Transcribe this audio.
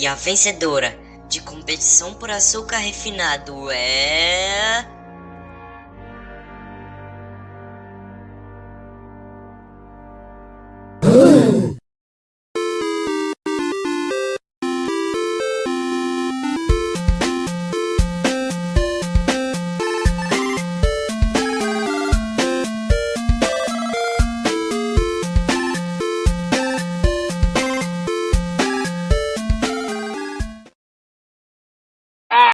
E a vencedora de competição por açúcar refinado é.